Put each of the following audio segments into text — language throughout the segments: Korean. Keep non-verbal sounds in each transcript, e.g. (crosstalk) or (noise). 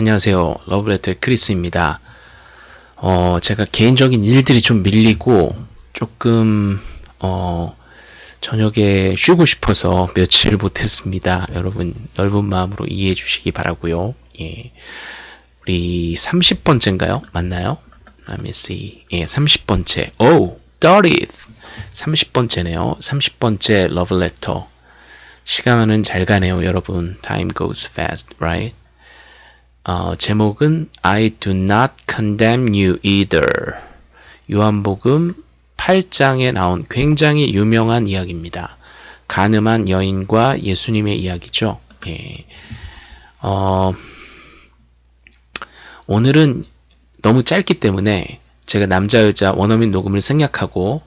안녕하세요. 러브레터의 크리스입니다. 어, 제가 개인적인 일들이 좀 밀리고 조금 어, 저녁에 쉬고 싶어서 며칠 못했습니다. 여러분 넓은 마음으로 이해해 주시기 바라고요. 예. 우리 30번째인가요? 맞나요? Let me see. 예, 30번째. 오, 30th. 30번째네요. 30번째 러브레터. 시간은 잘 가네요, 여러분. Time goes fast, right? 어, 제목은 I do not condemn you either. 요한복음 8장에 나온 굉장히 유명한 이야기입니다. 가늠한 여인과 예수님의 이야기죠. 예. 어, 오늘은 너무 짧기 때문에 제가 남자 여자 원어민 녹음을 생략하고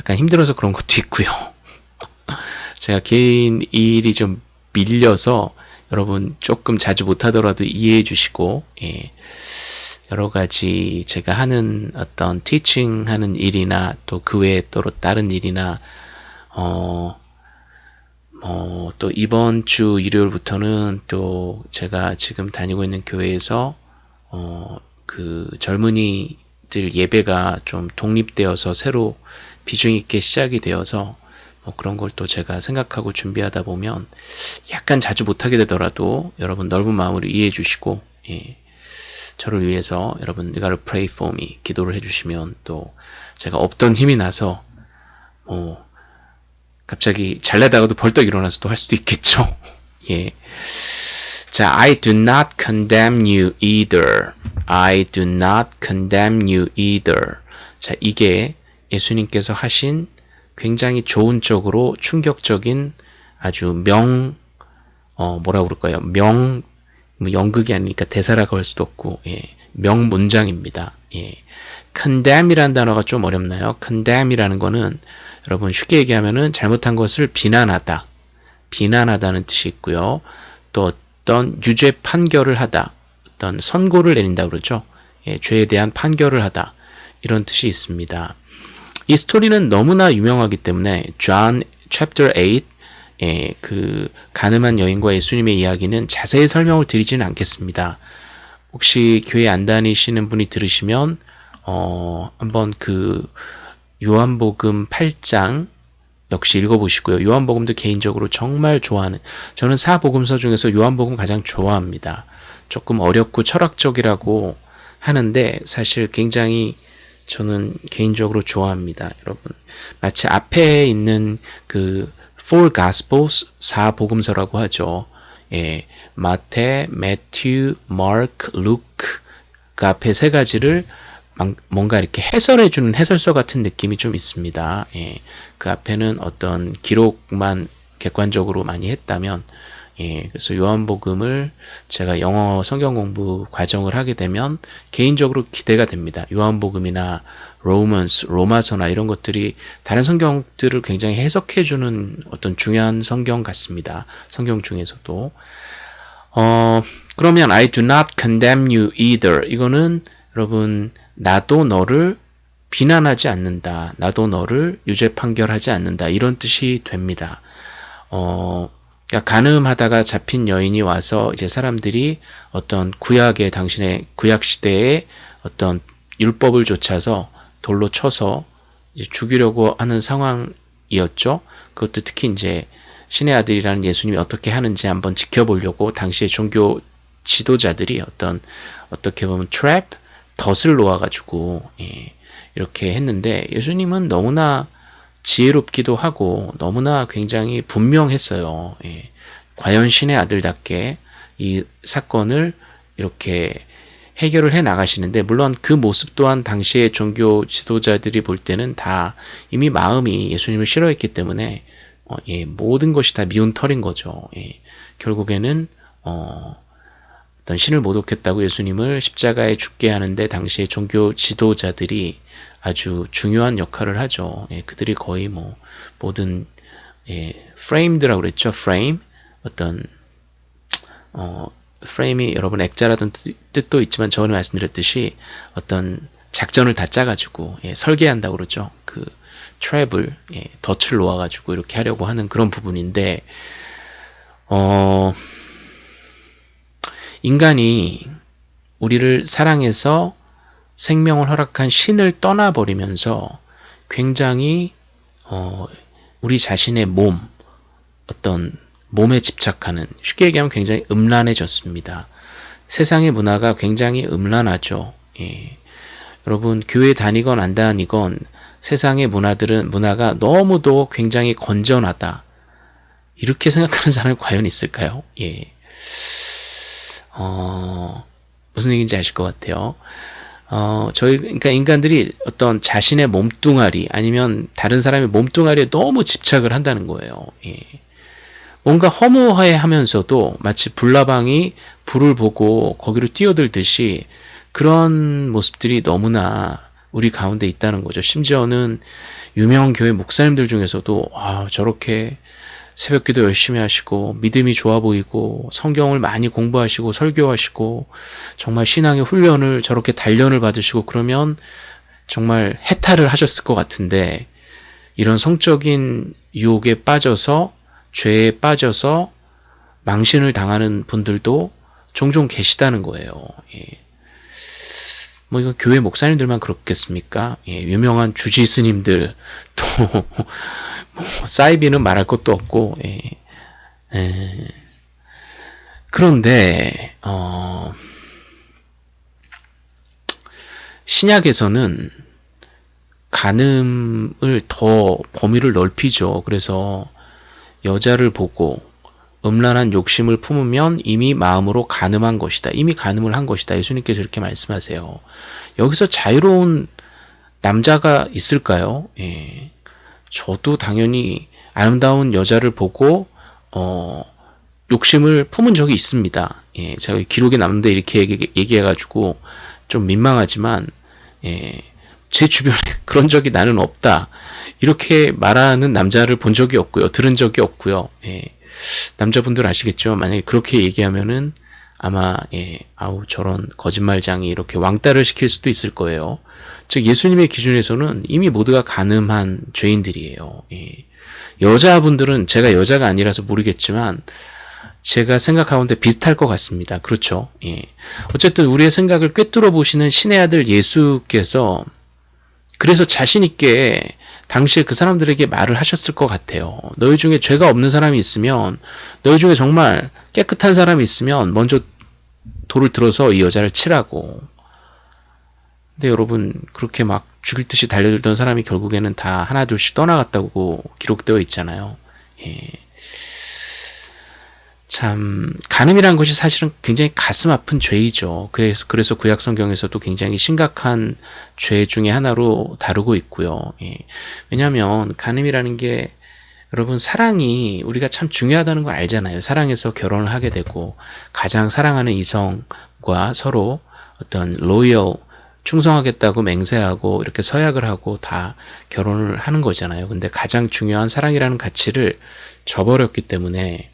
약간 힘들어서 그런 것도 있고요. (laughs) 제가 개인 일이 좀 밀려서 여러분 조금 자주 못하더라도 이해해 주시고 예. 여러 가지 제가 하는 어떤 티칭 하는 일이나 또 그 외에 또 다른 일이나 어, 어, 또 이번 주 일요일부터는 또 제가 지금 다니고 있는 교회에서 어, 그 젊은이들 예배가 좀 독립되어서 새로 비중 있게 시작이 되어서 뭐 그런 걸 또 제가 생각하고 준비하다 보면 약간 자주 못하게 되더라도 여러분 넓은 마음으로 이해해 주시고 예, 저를 위해서 여러분 you gotta pray for me 기도를 해주시면 또 제가 없던 힘이 나서 뭐 갑자기 잘나다가도 벌떡 일어나서 또 할 수도 있겠죠. (laughs) 예. 자, I do not condemn you either. I do not condemn you either. 자, 이게 예수님께서 하신 굉장히 좋은 쪽으로 충격적인 아주 명, 어, 뭐라 그럴까요? 명, 뭐 연극이 아니니까 대사라고 할 수도 없고, 예, 명 문장입니다. 예. condemn이라는 단어가 좀 어렵나요? condemn이라는 거는 여러분 쉽게 얘기하면은 잘못한 것을 비난하다, 비난하다는 뜻이 있고요. 또 어떤 유죄 판결을 하다, 어떤 선고를 내린다 그러죠. 예, 죄에 대한 판결을 하다 이런 뜻이 있습니다. 이 스토리는 너무나 유명하기 때문에 John chapter 8 예, 그 가늠한 여인과 예수님의 이야기는 자세히 설명을 드리지는 않겠습니다. 혹시 교회 안 다니시는 분이 들으시면 어, 한번 그 요한복음 8장 역시 읽어보시고요. 요한복음도 개인적으로 정말 좋아하는 저는 사복음서 중에서 요한복음 가장 좋아합니다. 조금 어렵고 철학적이라고 하는데 사실 굉장히 저는 개인적으로 좋아합니다. 여러분. 마치 앞에 있는 그 Four Gospels 사복음서라고 하죠. 예, 마태, 매튜, 마크, 루크 그 앞에 세 가지를 뭔가 이렇게 해설해 주는 해설서 같은 느낌이 좀 있습니다. 예, 그 앞에는 어떤 기록만 객관적으로 많이 했다면 예, 그래서 요한복음을 제가 영어 성경 공부 과정을 하게 되면 개인적으로 기대가 됩니다. 요한복음이나 로먼스, 로마서나 이런 것들이 다른 성경들을 굉장히 해석해 주는 어떤 중요한 성경 같습니다. 성경 중에서도. 어, 그러면 I do not condemn you either. 이거는 여러분 나도 너를 비난하지 않는다. 나도 너를 유죄 판결하지 않는다. 이런 뜻이 됩니다. 어, 그러니까 가늠하다가 잡힌 여인이 와서 이제 사람들이 어떤 구약의 당신의 구약 시대의 어떤 율법을 좇아서 돌로 쳐서 죽이려고 하는 상황이었죠. 그것도 특히 이제 신의 아들이라는 예수님이 어떻게 하는지 한번 지켜보려고 당시의 종교 지도자들이 어떤 어떻게 보면 트랩 덫을 놓아가지고 예, 이렇게 했는데 예수님은 너무나 지혜롭기도 하고 너무나 굉장히 분명했어요. 예. 과연 신의 아들답게 이 사건을 이렇게 해결을 해 나가시는데 물론 그 모습 또한 당시의 종교 지도자들이 볼 때는 다 이미 마음이 예수님을 싫어했기 때문에 어, 예, 모든 것이 다 미운 털인 거죠. 예, 결국에는 어, 어떤 신을 모독했다고 예수님을 십자가에 죽게 하는데 당시의 종교 지도자들이 아주 중요한 역할을 하죠. 예, 그들이 거의 뭐 모든 예, 프레임드라고 그랬죠. 프레임 어떤 어 프레임이 여러분 액자라던 뜻도 있지만 저번에 말씀드렸듯이 어떤 작전을 다 짜가지고 예, 설계한다고 그러죠. 그 트랩을 예, 덫을 놓아가지고 이렇게 하려고 하는 그런 부분인데 어 인간이 우리를 사랑해서 생명을 허락한 신을 떠나버리면서 굉장히 어, 우리 자신의 몸, 어떤 몸에 집착하는 쉽게 얘기하면 굉장히 음란해졌습니다. 세상의 문화가 굉장히 음란하죠. 예. 여러분 교회 다니건 안 다니건 세상의 문화들은 문화가 너무도 굉장히 건전하다. 이렇게 생각하는 사람이 과연 있을까요? 예. 어, 무슨 얘기인지 아실 것 같아요. 어, 저희, 그러니까 인간들이 어떤 자신의 몸뚱아리 아니면 다른 사람의 몸뚱아리에 너무 집착을 한다는 거예요. 예. 뭔가 허무해 하면서도 마치 불나방이 불을 보고 거기로 뛰어들듯이 그런 모습들이 너무나 우리 가운데 있다는 거죠. 심지어는 유명 교회 목사님들 중에서도 아, 저렇게 새벽 기도 열심히 하시고 믿음이 좋아 보이고 성경을 많이 공부하시고 설교하시고 정말 신앙의 훈련을 저렇게 단련을 받으시고 그러면 정말 해탈을 하셨을 것 같은데 이런 성적인 유혹에 빠져서 죄에 빠져서 망신을 당하는 분들도 종종 계시다는 거예요. 예. 뭐 이건 교회 목사님들만 그렇겠습니까? 예, 유명한 주지 스님들 또 뭐, 사이비는 말할 것도 없고 예. 예. 그런데 어, 신약에서는 간음을 더 범위를 넓히죠. 그래서 여자를 보고 음란한 욕심을 품으면 이미 마음으로 간음한 것이다. 이미 간음을 한 것이다. 예수님께서 이렇게 말씀하세요. 여기서 자유로운 남자가 있을까요? 예. 저도 당연히 아름다운 여자를 보고 어, 욕심을 품은 적이 있습니다. 예, 제가 기록에 남는데 이렇게 얘기, 해가지고 좀 민망하지만 예, 제 주변에 (laughs) 그런 적이 나는 없다. 이렇게 말하는 남자를 본 적이 없고요. 들은 적이 없고요. 예, 남자분들 아시겠죠? 만약에 그렇게 얘기하면은 아마 예, 아우 저런 거짓말장이 이렇게 왕따를 시킬 수도 있을 거예요. 즉 예수님의 기준에서는 이미 모두가 가늠한 죄인들이에요. 예. 여자분들은 제가 여자가 아니라서 모르겠지만 제가 생각하는데 비슷할 것 같습니다. 그렇죠? 예. 어쨌든 우리의 생각을 꿰뚫어 보시는 신의 아들 예수께서 그래서 자신 있게 당시에 그 사람들에게 말을 하셨을 것 같아요. 너희 중에 죄가 없는 사람이 있으면 너희 중에 정말 깨끗한 사람이 있으면 먼저 돌을 들어서 이 여자를 치라고 근데 여러분 그렇게 막 죽일 듯이 달려들던 사람이 결국에는 다 하나둘씩 떠나갔다고 기록되어 있잖아요. 예. 참 간음이란 것이 사실은 굉장히 가슴 아픈 죄이죠. 그래서 그래서 구약 성경에서도 굉장히 심각한 죄 중의 하나로 다루고 있고요. 예. 왜냐하면 간음이라는 게 여러분 사랑이 우리가 참 중요하다는 걸 알잖아요. 사랑해서 결혼을 하게 되고 가장 사랑하는 이성과 서로 어떤 로열 충성하겠다고 맹세하고 이렇게 서약을 하고 다 결혼을 하는 거잖아요. 근데 가장 중요한 사랑이라는 가치를 저버렸기 때문에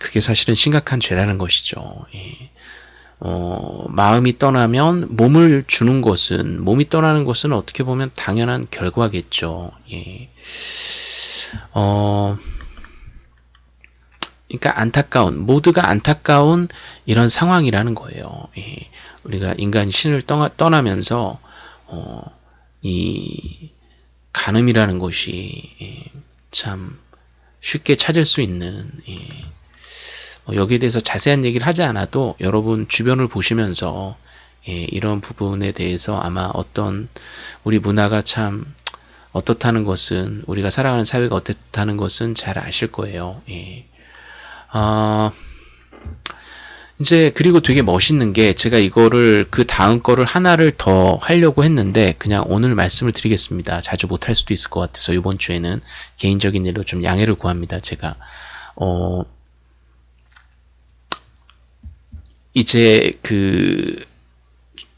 그게 사실은 심각한 죄라는 것이죠. 예. 어, 마음이 떠나면 몸을 주는 것은 몸이 떠나는 것은 어떻게 보면 당연한 결과겠죠. 예. 어, 그러니까 안타까운 모두가 안타까운 이런 상황이라는 거예요. 예. 우리가 인간 신을 떠나, 떠나면서 어, 이 간음이라는 것이 예, 참 쉽게 찾을 수 있는 예, 어, 여기에 대해서 자세한 얘기를 하지 않아도 여러분 주변을 보시면서 예, 이런 부분에 대해서 아마 어떤 우리 문화가 참 어떻다는 것은 우리가 살아가는 사회가 어떻다는 것은 잘 아실 거예요. 예. 어, 이제 그리고 되게 멋있는 게 제가 이거를 그 다음 거를 하나를 더 하려고 했는데 그냥 오늘 말씀을 드리겠습니다. 자주 못 할 수도 있을 것 같아서 이번 주에는 개인적인 일로 좀 양해를 구합니다. 제가 어 이제 그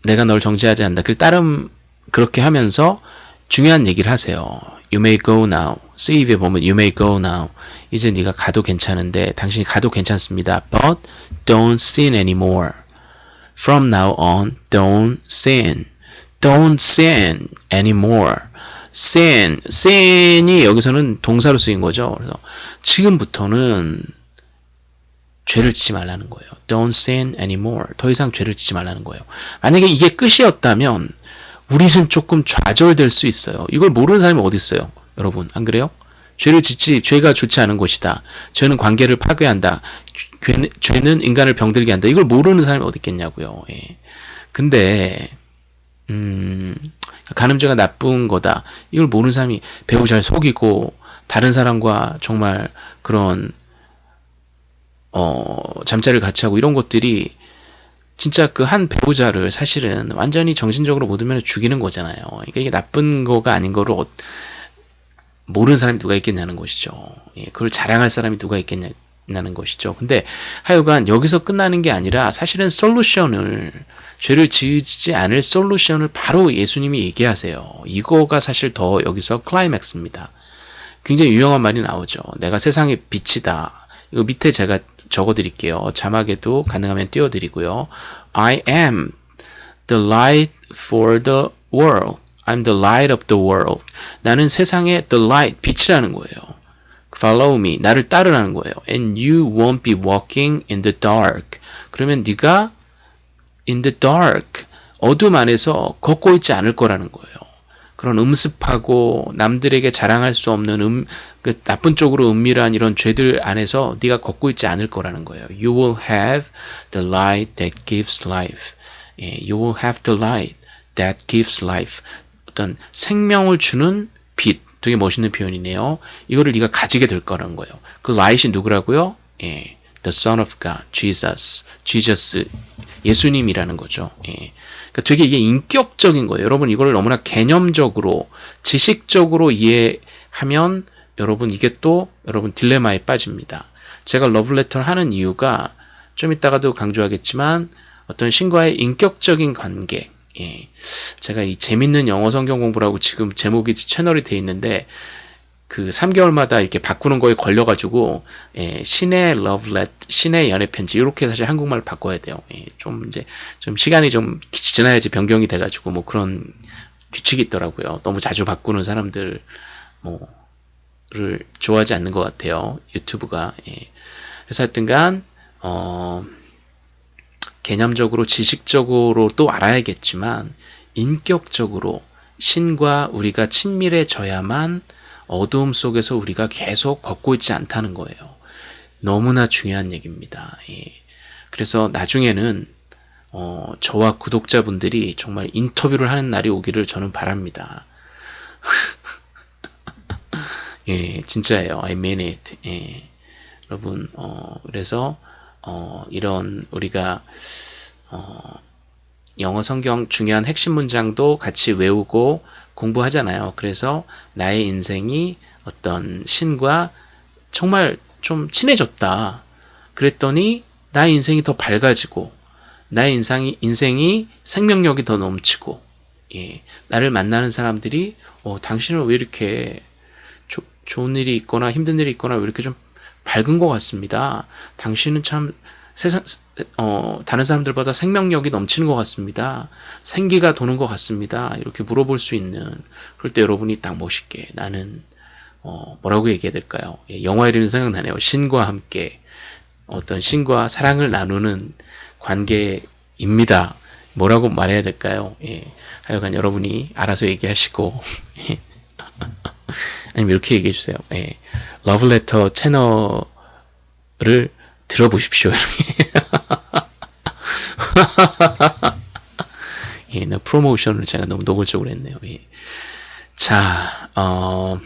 내가 널 정죄하지 않는다. 그 따름 그렇게 하면서 중요한 얘기를 하세요. You may go now. 세이브에 보면 You may go now. 이제 네가 가도 괜찮은데 당신이 가도 괜찮습니다. But don't sin anymore. From now on, don't sin. Don't sin anymore. sin, sin이 여기서는 동사로 쓰인 거죠. 그래서 지금부터는 죄를 짓지 말라는 거예요. Don't sin anymore. 더 이상 죄를 짓지 말라는 거예요. 만약에 이게 끝이었다면 우리는 조금 좌절될 수 있어요. 이걸 모르는 사람이 어디 있어요? 여러분 안 그래요? 죄를 짓지 죄가 좋지 않은 것이다. 죄는 관계를 파괴한다. 죄는, 죄는 인간을 병들게 한다. 이걸 모르는 사람이 어디 있겠냐고요. 예. 근데 음, 간음죄가 나쁜 거다. 이걸 모르는 사람이 배우 잘 속이고 다른 사람과 정말 그런 어, 잠자리를 같이 하고 이런 것들이 진짜 그 한 배우자를 사실은 완전히 정신적으로 모든 면에 죽이는 거잖아요. 그러니까 이게 나쁜 거가 아닌 거를 어, 모르는 사람이 누가 있겠냐는 것이죠. 예, 그걸 자랑할 사람이 누가 있겠냐는 것이죠. 근데 하여간 여기서 끝나는 게 아니라 사실은 솔루션을 죄를 지지 않을 솔루션을 바로 예수님이 얘기하세요. 이거가 사실 더 여기서 클라이맥스입니다. 굉장히 유용한 말이 나오죠. 내가 세상의 빛이다. 이거 밑에 제가 적어드릴게요. 자막에도 가능하면 띄워드리고요. I am the light for the world. I'm the light of the world. 나는 세상의 the light, 빛이라는 거예요. Follow me. 나를 따르라는 거예요. And you won't be walking in the dark. 그러면 네가 in the dark, 어둠 안에서 걷고 있지 않을 거라는 거예요. 그런 음습하고 남들에게 자랑할 수 없는 음, 그 나쁜 쪽으로 은밀한 이런 죄들 안에서 네가 걷고 있지 않을 거라는 거예요. You will have the light that gives life. 예, you will have the light that gives life. 어떤 생명을 주는 빛. 되게 멋있는 표현이네요. 이거를 네가 가지게 될 거라는 거예요. 그 light이 누구라고요? 예, the Son of God, Jesus, Jesus, 예수님이라는 거죠. 예. 그러니까 되게 이게 인격적인 거예요. 여러분 이걸 너무나 개념적으로 지식적으로 이해하면 여러분 이게 또 여러분 딜레마에 빠집니다. 제가 러브레터를 하는 이유가 좀 이따가도 강조하겠지만 어떤 신과의 인격적인 관계 예. 제가 이 재밌는 영어 성경 공부라고 지금 제목이 채널이 돼 있는데 그 3개월마다 이렇게 바꾸는 거에 걸려가지고 예, 신의 러브렛, 신의 연애 편지 이렇게 사실 한국말 바꿔야 돼요. 예, 좀 이제 좀 시간이 좀 지나야지 변경이 돼가지고 뭐 그런 규칙이 있더라고요. 너무 자주 바꾸는 사람들 뭐를 좋아하지 않는 것 같아요. 유튜브가. 예. 그래서 하여튼간 어, 개념적으로 지식적으로 또 알아야겠지만 인격적으로 신과 우리가 친밀해져야만 어두움 속에서 우리가 계속 걷고 있지 않다는 거예요. 너무나 중요한 얘기입니다. 예. 그래서 나중에는 어, 저와 구독자분들이 정말 인터뷰를 하는 날이 오기를 저는 바랍니다. (laughs) 예, 진짜예요. I mean it. 예. 여러분, 어, 그래서, 어, 이런, 우리가, 어, 영어 성경 중요한 핵심 문장도 같이 외우고, 공부하잖아요. 그래서 나의 인생이 어떤 신과 정말 좀 친해졌다. 그랬더니 나의 인생이 더 밝아지고 나의 인상이, 인생이 생명력이 더 넘치고 예, 나를 만나는 사람들이 어, 당신은 왜 이렇게 조, 좋은 일이 있거나 힘든 일이 있거나 왜 이렇게 좀 밝은 것 같습니다. 당신은 참 세상 어, 다른 사람들보다 생명력이 넘치는 것 같습니다. 생기가 도는 것 같습니다. 이렇게 물어볼 수 있는 그럴 때 여러분이 딱 멋있게 나는 어, 뭐라고 얘기해야 될까요? 예, 영화 이름이 생각나네요. 신과 함께 어떤 신과 사랑을 나누는 관계입니다. 뭐라고 말해야 될까요? 예, 하여간 여러분이 알아서 얘기하시고 (laughs) 아니면 이렇게 얘기해 주세요. 예, 러브레터 채널을 들어보십시오. (laughs) 예, 나 프로모션을 제가 너무 노골적으로 했네요. 예. 자, 어,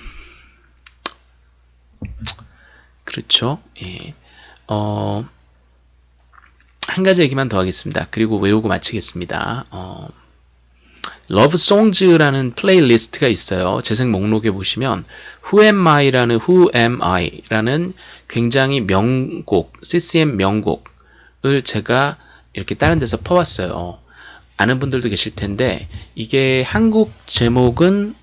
그렇죠. 예. 어, 한 가지 얘기만 더 하겠습니다. 그리고 외우고 마치겠습니다. 어, Love Songs라는 playlist가 있어요. 재생 목록에 보시면 Who Am I라는 Who Am I라는 굉장히 명곡, CCM 명곡을 제가 이렇게 다른 데서 퍼왔어요. 아는 분들도 계실 텐데 이게 한국 제목은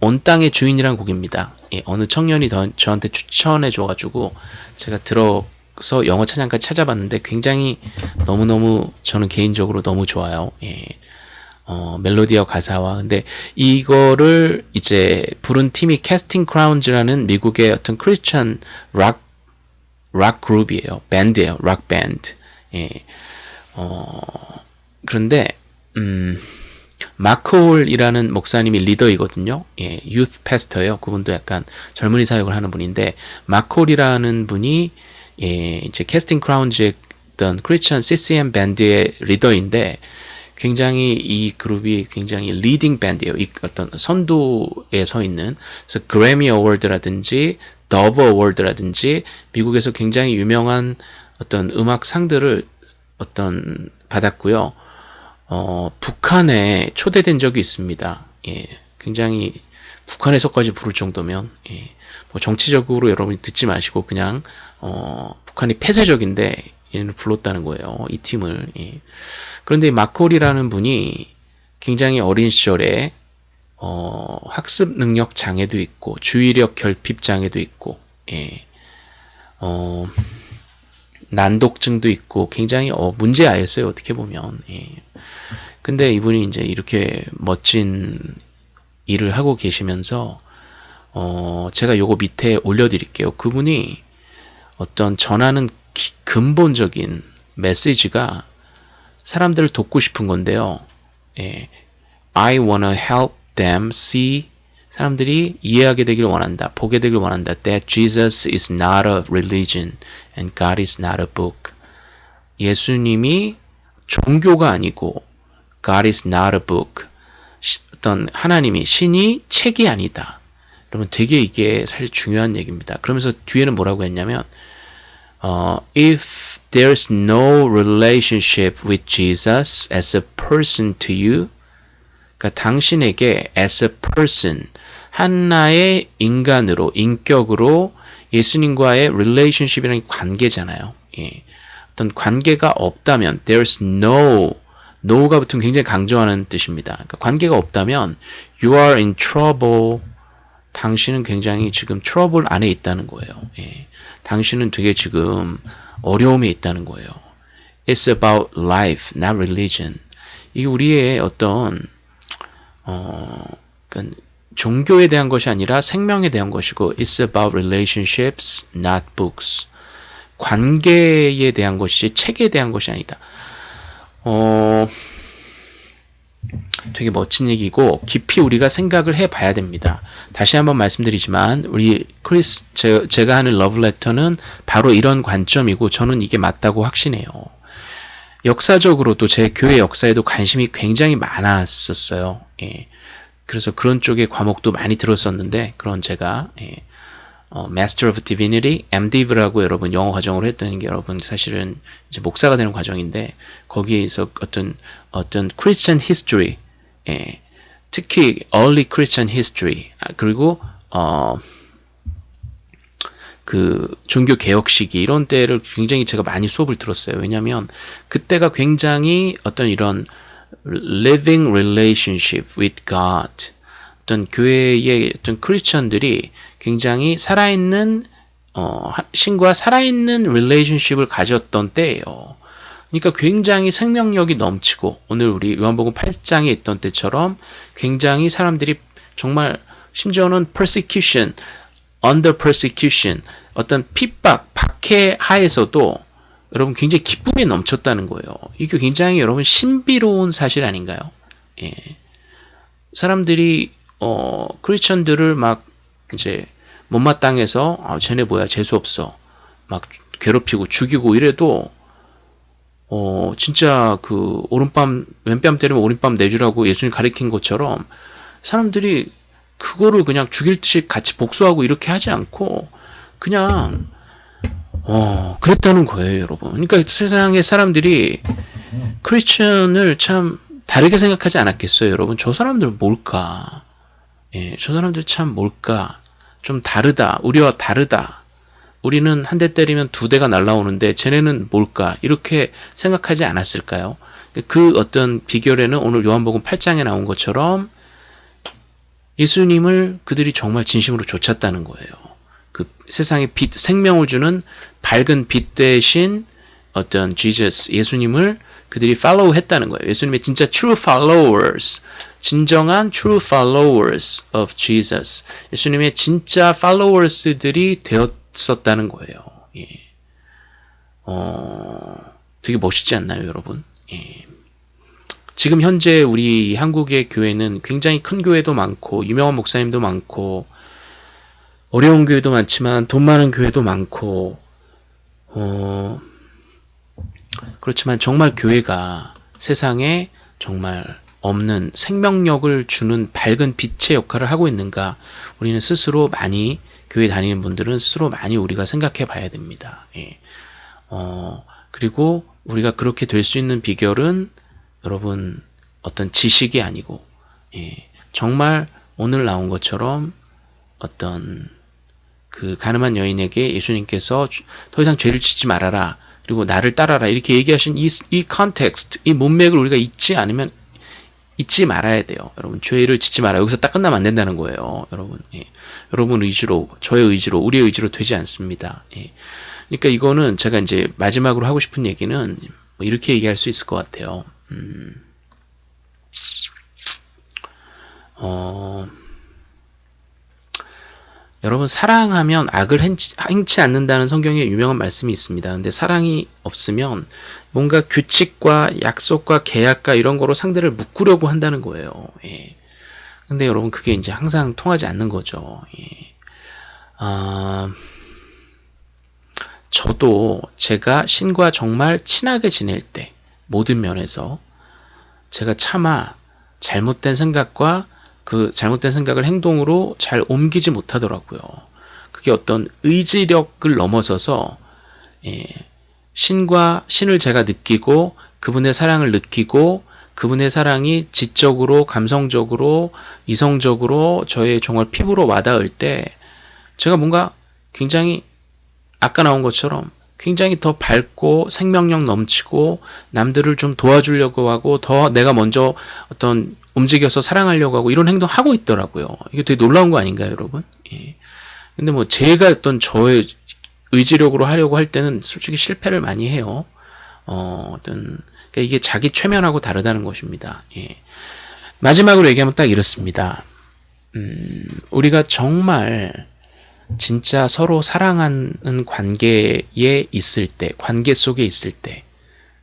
온 땅의 주인이란 곡입니다. 예, 어느 청년이 더, 저한테 추천해 줘가지고 제가 들어서 영어 찬양까지 찾아봤는데 굉장히 너무너무 저는 개인적으로 너무 좋아요. 예. 어, 멜로디와 가사와 근데 이거를 이제 부른 팀이 Casting Crowns라는 미국의 어떤 크리스천 락 락 그룹이에요. 밴드예요. 락 밴드. 예. 어, 그런데 음, Mark Hall이라는 목사님이 리더이거든요. 예, youth pastor예요. 그분도 약간 젊은이 사역을 하는 분인데 Mark Hall이라는 분이 예, 이제 Casting Crowns의 어떤 크리스천 CCM 밴드의 리더인데 굉장히 이 그룹이 굉장히 leading 밴드예요. 이 어떤 선두에 서 있는 그래서 Grammy Award라든지 더브 어워드라든지 미국에서 굉장히 유명한 어떤 음악 상들을 어떤 받았고요. 어, 북한에 초대된 적이 있습니다. 예, 굉장히 북한에서까지 부를 정도면 예, 뭐 정치적으로 여러분이 듣지 마시고 그냥 어, 북한이 폐쇄적인데 얘를 불렀다는 거예요. 이 팀을. 예. 그런데 마콜이라는 분이 굉장히 어린 시절에 어, 학습 능력 장애도 있고 주의력 결핍 장애도 있고 예. 어, 난독증도 있고 굉장히 어, 문제아였어요. 어떻게 보면. 예. 근데 이분이 이제 이렇게 멋진 일을 하고 계시면서 어, 제가 요거 밑에 올려드릴게요. 그분이 어떤 전하는 기, 근본적인 메시지가 사람들을 돕고 싶은 건데요. 예, I wanna help them see 사람들이 이해하게 되길 원한다. 보게 되길 원한다. That Jesus is not a religion and God is not a book. 예수님이 종교가 아니고 God is not a book. 어떤 하나님이 신이 책이 아니다. 그러면 되게 이게 사실 중요한 얘기입니다. 그러면서 뒤에는 뭐라고 했냐면 어, if there's no relationship with Jesus as a person to you, 그러니까 당신에게 as a person 하나의 인간으로 인격으로 예수님과의 relationship이라는 관계잖아요. 예. 어떤 관계가 없다면 there's no no가 붙으면 굉장히 강조하는 뜻입니다. 그러니까 관계가 없다면 you are in trouble. 당신은 굉장히 지금 트러블 안에 있다는 거예요. 예. 당신은 되게 지금 어려움에 있다는 거예요. It's about life, not religion. 이게 우리의 어떤 어, 그러니까 종교에 대한 것이 아니라 생명에 대한 것이고 It's about relationships, not books. 관계에 대한 것이지 책에 대한 것이 아니다. 어, 되게 멋진 얘기고 깊이 우리가 생각을 해봐야 됩니다. 다시 한번 말씀드리지만 우리 크리스 제, 제가 하는 러브레터는 바로 이런 관점이고 저는 이게 맞다고 확신해요. 역사적으로도 제 교회 역사에도 관심이 굉장히 많았었어요. 예. 그래서 그런 쪽의 과목도 많이 들었었는데 그런 제가 예. 어, Master of Divinity, MDiv라고 여러분 영어 과정으로 했던 게 여러분 사실은 이제 목사가 되는 과정인데 거기에서 어떤 어떤 Christian history, 예, 특히 early Christian history 아, 그리고 어, 그 종교 개혁 시기 이런 때를 굉장히 제가 많이 수업을 들었어요. 왜냐하면 그때가 굉장히 어떤 이런 living relationship with God 어떤 교회의 어떤 크리스천들이 굉장히 살아있는 어, 신과 살아있는 relationship을 가졌던 때예요. 그러니까 굉장히 생명력이 넘치고 오늘 우리 요한복음 8장에 있던 때처럼 굉장히 사람들이 정말 심지어는 persecution, under persecution 어떤 핍박, 박해 하에서도 여러분 굉장히 기쁨이 넘쳤다는 거예요. 이게 굉장히 여러분 신비로운 사실 아닌가요? 예. 사람들이 어 크리스천들을 막 이제 못마땅해서 아, 쟤네 뭐야 재수 없어. 막 괴롭히고 죽이고 이래도 어 진짜 그 오른밤 왼뺨 때리면 오른밤 내주라고 예수님 가리킨 것처럼 사람들이 그거를 그냥 죽일 듯이 같이 복수하고 이렇게 하지 않고 그냥 어 그랬다는 거예요 여러분. 그러니까 세상의 사람들이 크리스천을 참 다르게 생각하지 않았겠어요 여러분? 저 사람들 뭘까 예, 저 사람들 참 뭘까 좀 다르다. 우리와 다르다. 우리는 한 대 때리면 두 대가 날라오는데 쟤네는 뭘까? 이렇게 생각하지 않았을까요? 그 어떤 비결에는 오늘 요한복음 8장에 나온 것처럼 예수님을 그들이 정말 진심으로 좇았다는 거예요. 그 세상에 빛, 생명을 주는 밝은 빛 대신 어떤 Jesus, 예수님을 그들이 팔로우 했다는 거예요. 예수님의 진짜 true followers, 진정한 true followers of Jesus. 예수님의 진짜 followers들이 되었었다는 거예요. 예. 어, 되게 멋있지 않나요, 여러분? 예. 지금 현재 우리 한국의 교회는 굉장히 큰 교회도 많고 유명한 목사님도 많고 어려운 교회도 많지만 돈 많은 교회도 많고 어, 그렇지만 정말 교회가 세상에 정말 없는 생명력을 주는 밝은 빛의 역할을 하고 있는가 우리는 스스로 많이 교회 다니는 분들은 스스로 많이 우리가 생각해 봐야 됩니다. 예. 어, 그리고 우리가 그렇게 될 수 있는 비결은 여러분 어떤 지식이 아니고 예. 정말 오늘 나온 것처럼 어떤 그 간음한 여인에게 예수님께서 더 이상 죄를 짓지 말아라. 그리고 나를 따라라. 이렇게 얘기하신 이, 이 context, 이 문맥을 우리가 잊지 않으면 잊지 말아야 돼요. 여러분, 죄를 짓지 마라. 여기서 딱 끝나면 안 된다는 거예요. 여러분, 예. 여러분 의지로, 저의 의지로, 우리의 의지로 되지 않습니다. 예. 그러니까 이거는 제가 이제 마지막으로 하고 싶은 얘기는 뭐 이렇게 얘기할 수 있을 것 같아요. 음. 어, 여러분 사랑하면 악을 행치, 행치 않는다는 성경에 유명한 말씀이 있습니다. 근데 사랑이 없으면 뭔가 규칙과 약속과 계약과 이런 거로 상대를 묶으려고 한다는 거예요. 예. 근데 여러분 그게 이제 항상 통하지 않는 거죠. 예. 아, 저도 제가 신과 정말 친하게 지낼 때 모든 면에서 제가 차마 잘못된 생각과 그 잘못된 생각을 행동으로 잘 옮기지 못하더라고요. 그게 어떤 의지력을 넘어서서 예, 신과 신을 제가 느끼고 그분의 사랑을 느끼고 그분의 사랑이 지적으로 감성적으로 이성적으로 저의 정말 피부로 와닿을 때 제가 뭔가 굉장히 아까 나온 것처럼 굉장히 더 밝고 생명력 넘치고 남들을 좀 도와주려고 하고 더 내가 먼저 어떤 움직여서 사랑하려고 하고 이런 행동 하고 있더라고요. 이게 되게 놀라운 거 아닌가요, 여러분? 예. 근데 뭐 제가 어떤 저의 의지력으로 하려고 할 때는 솔직히 실패를 많이 해요. 어, 어떤 그러니까 이게 자기 최면하고 다르다는 것입니다. 예. 마지막으로 얘기하면 딱 이렇습니다. 음, 우리가 정말 진짜 서로 사랑하는 관계에 있을 때, 관계 속에 있을 때,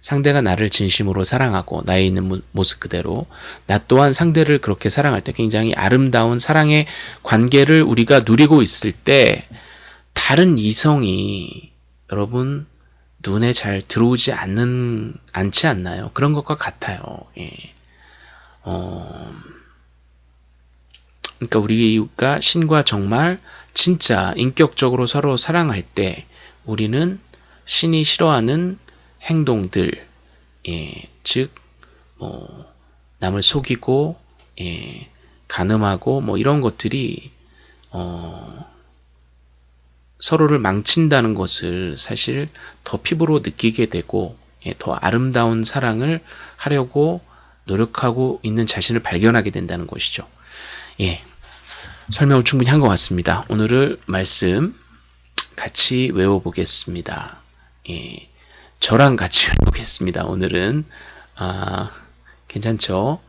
상대가 나를 진심으로 사랑하고 나에 있는 모습 그대로 나 또한 상대를 그렇게 사랑할 때 굉장히 아름다운 사랑의 관계를 우리가 누리고 있을 때 다른 이성이 여러분 눈에 잘 들어오지 않는 않지 않나요? 그런 것과 같아요. 예. 어, 그러니까 우리가 신과 정말 진짜 인격적으로 서로 사랑할 때 우리는 신이 싫어하는 행동들, 예, 즉, 뭐, 남을 속이고, 예, 가늠하고, 뭐, 이런 것들이, 어, 서로를 망친다는 것을 사실 더 피부로 느끼게 되고, 예, 더 아름다운 사랑을 하려고 노력하고 있는 자신을 발견하게 된다는 것이죠. 예. 설명을 충분히 한 것 같습니다. 오늘을 말씀 같이 외워보겠습니다. 예. 저랑 같이 (laughs) 해보겠습니다. 오늘은 아, 괜찮죠?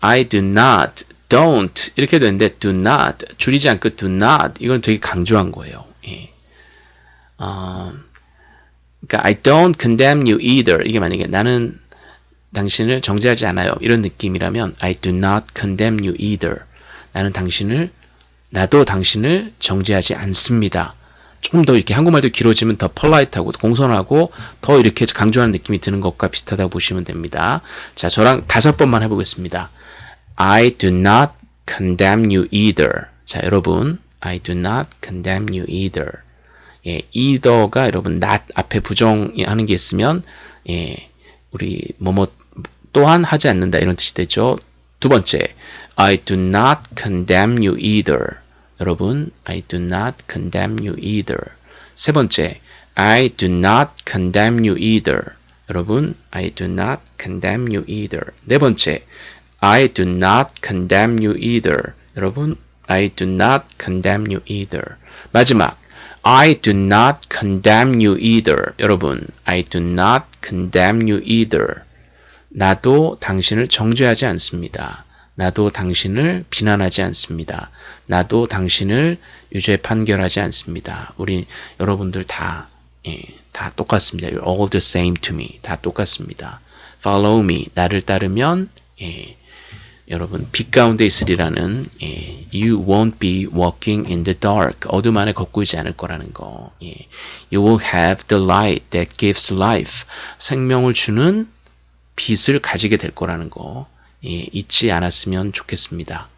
I do not, don't 이렇게 되는데 do not 줄이지 않고 do not 이건 되게 강조한 거예요. 예. 어, 그러니까 I don't condemn you either 이게 만약에 나는 당신을 정죄하지 않아요. 이런 느낌이라면 I do not condemn you either 나는 당신을 나도 당신을 정죄하지 않습니다. 조금 더 이렇게 한국말도 길어지면 더 펄라이트하고 공손하고 더 이렇게 강조하는 느낌이 드는 것과 비슷하다고 보시면 됩니다. 자, 저랑 다섯 번만 해보겠습니다. I do not condemn you either. 자, 여러분, I do not condemn you either. 예, either가 여러분 not 앞에 부정하는 게 있으면 예, 우리 뭐뭐 또한 하지 않는다 이런 뜻이 되죠. 두 번째, I do not condemn you either. 여러분, I do not condemn you either. 세 번째, I do not condemn you either. 여러분, I do not condemn you either. 네 번째, I do not condemn you either. 여러분, I do not condemn you either. 마지막, I do not condemn you either. 여러분, I do not condemn you either. 나도 당신을 정죄하지 않습니다. 나도 당신을 비난하지 않습니다. 나도 당신을 유죄 판결하지 않습니다. 우리 여러분들 다, 예, 다 똑같습니다. You're all the same to me. 다 똑같습니다. Follow me. 나를 따르면 예, 여러분 빛 가운데 있으리라는 예, You won't be walking in the dark. 어둠 안에 걷고 있지 않을 거라는 거. 예, you will have the light that gives life. 생명을 주는 빛을 가지게 될 거라는 거. 예, 잊지 않았으면 좋겠습니다.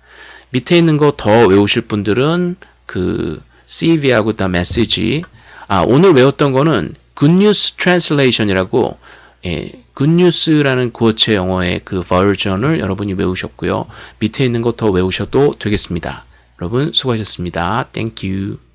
밑에 있는 거 더 외우실 분들은 그 CV하고 다 메시지 아 오늘 외웠던 거는 Good News Translation이라고 예, News라는 구어체 영어의 그 버전을 여러분이 외우셨고요. 밑에 있는 거더 외우셔도 되겠습니다. 여러분 수고하셨습니다. You.